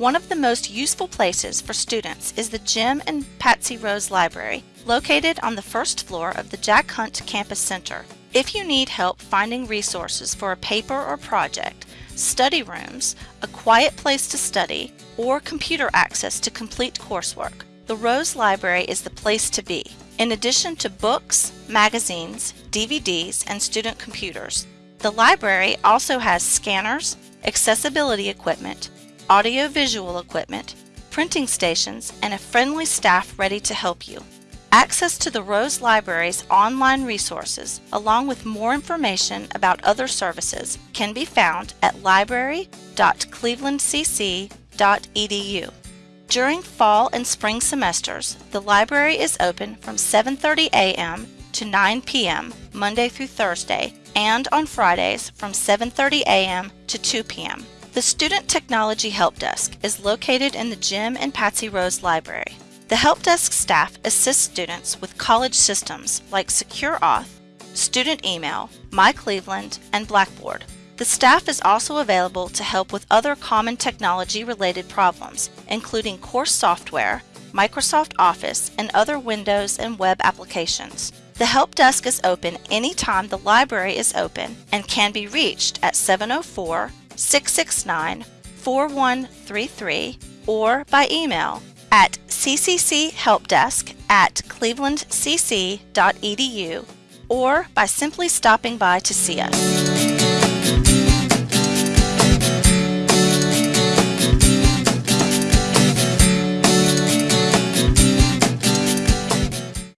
One of the most useful places for students is the Jim and Patsy Rose Library, located on the first floor of the Jack Hunt Campus Center. If you need help finding resources for a paper or project, study rooms, a quiet place to study, or computer access to complete coursework, the Rose Library is the place to be. In addition to books, magazines, DVDs, and student computers, the library also has scanners, accessibility equipment, audio-visual equipment, printing stations, and a friendly staff ready to help you. Access to the Rose Library's online resources, along with more information about other services, can be found at library.clevelandcc.edu. During fall and spring semesters, the library is open from 7.30 a.m. to 9 p.m. Monday through Thursday and on Fridays from 7.30 a.m. to 2 p.m. The Student Technology Help Desk is located in the Jim and Patsy Rose Library. The Help Desk staff assists students with college systems like SecureAuth, Student Email, MyCleveland, and Blackboard. The staff is also available to help with other common technology-related problems, including course software, Microsoft Office, and other Windows and web applications. The Help Desk is open anytime the library is open and can be reached at 704 669 4133 or by email at ccchelpdesk at clevelandcc.edu or by simply stopping by to see us.